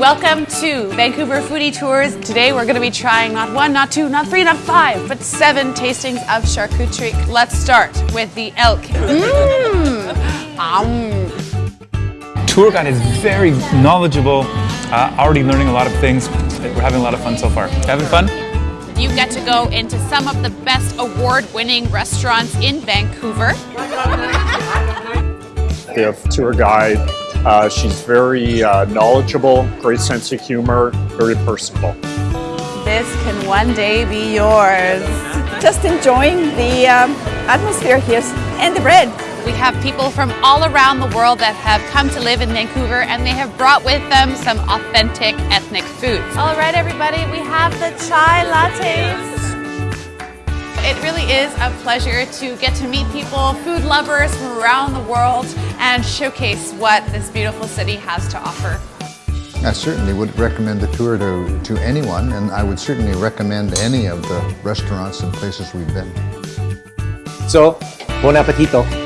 welcome to Vancouver Foodie Tours. Today we're going to be trying not one, not two, not three, not five, but seven tastings of charcuterie. Let's start with the elk. Mmm. Um. Tour guide is very knowledgeable, uh, already learning a lot of things. We're having a lot of fun so far. Having fun? You get to go into some of the best award-winning restaurants in Vancouver. We have tour guide. Uh, she's very uh, knowledgeable, great sense of humor, very personable. This can one day be yours. Just enjoying the um, atmosphere here and the bread. We have people from all around the world that have come to live in Vancouver and they have brought with them some authentic ethnic foods. All right, everybody, we have the chai lattes. It really is a pleasure to get to meet people, food lovers from around the world, and showcase what this beautiful city has to offer. I certainly would recommend the tour to, to anyone, and I would certainly recommend any of the restaurants and places we've been. So, buon appetito!